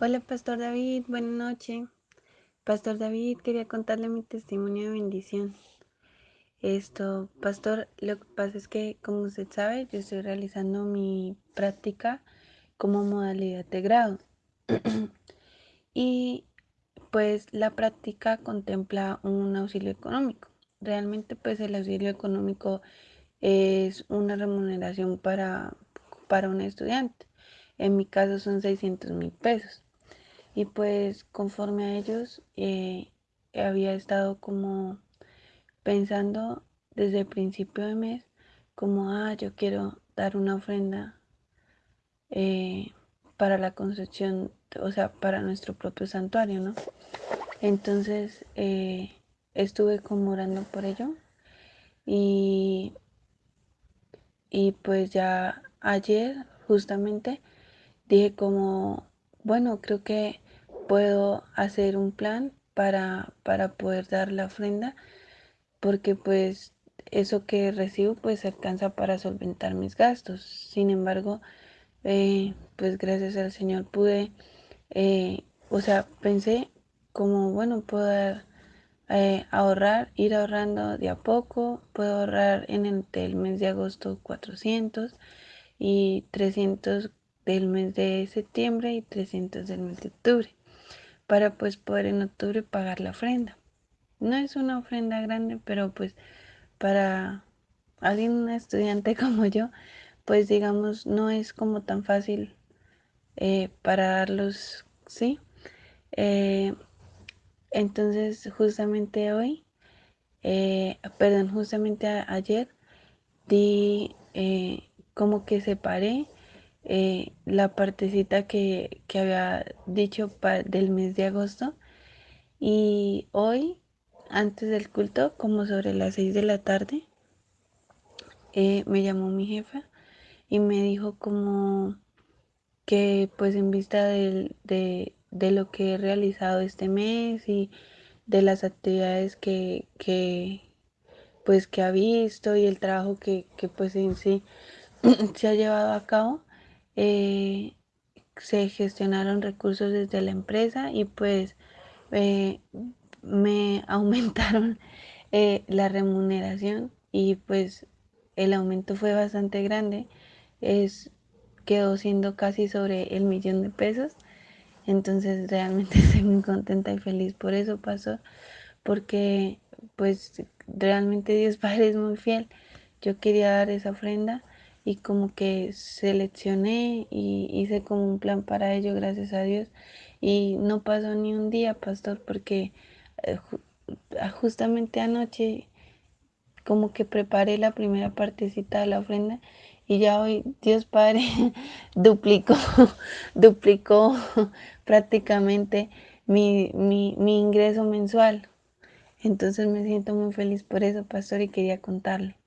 Hola, Pastor David, buenas noches. Pastor David, quería contarle mi testimonio de bendición. Esto, Pastor, lo que pasa es que, como usted sabe, yo estoy realizando mi práctica como modalidad de grado. y pues la práctica contempla un auxilio económico. Realmente pues el auxilio económico es una remuneración para, para un estudiante. En mi caso son 600 mil pesos. Y pues conforme a ellos eh, había estado como pensando desde el principio de mes como, ah, yo quiero dar una ofrenda eh, para la construcción, o sea, para nuestro propio santuario, ¿no? Entonces eh, estuve como orando por ello y, y pues ya ayer justamente dije como, bueno, creo que puedo hacer un plan para, para poder dar la ofrenda, porque pues eso que recibo pues alcanza para solventar mis gastos. Sin embargo, eh, pues gracias al Señor pude, eh, o sea, pensé como, bueno, puedo eh, ahorrar, ir ahorrando de a poco, puedo ahorrar en el, el mes de agosto 400 y 300 del mes de septiembre y 300 del mes de octubre para pues poder en octubre pagar la ofrenda. No es una ofrenda grande, pero pues para alguien, un estudiante como yo, pues digamos, no es como tan fácil eh, para darlos, ¿sí? Eh, entonces, justamente hoy, eh, perdón, justamente ayer, di como que separé eh, la partecita que, había dicho del mes de agosto. Y hoy, antes del culto, como sobre las 6 de la tarde, eh, me llamó mi jefa y me dijo como que pues en vista de, lo que he realizado este mes y de las actividades que, pues que ha visto y el trabajo que, que pues en sí se ha llevado a cabo, eh, se gestionaron recursos desde la empresa y pues eh, me aumentaron eh, la remuneración y pues el aumento fue bastante grande, es, quedó siendo casi sobre el millón de pesos, entonces realmente estoy muy contenta y feliz por eso pasó, porque pues realmente Dios Padre es muy fiel, yo quería dar esa ofrenda y como que seleccioné y hice como un plan para ello, gracias a Dios. Y no pasó ni un día, pastor, porque eh, ah, justamente anoche como que preparé la primera partecita de la ofrenda y ya hoy Dios Padre duplicó, duplicó prácticamente mi, mi, mi ingreso mensual. Entonces me siento muy feliz por eso, pastor, y quería contarlo.